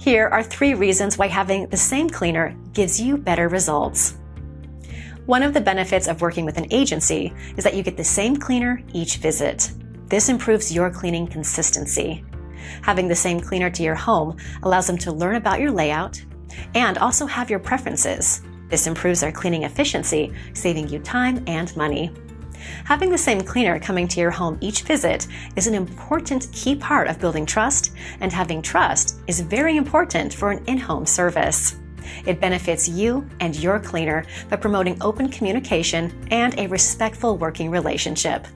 Here are three reasons why having the same cleaner gives you better results. One of the benefits of working with an agency is that you get the same cleaner each visit. This improves your cleaning consistency. Having the same cleaner to your home allows them to learn about your layout and also have your preferences. This improves our cleaning efficiency, saving you time and money. Having the same cleaner coming to your home each visit is an important key part of building trust, and having trust is very important for an in home service. It benefits you and your cleaner by promoting open communication and a respectful working relationship.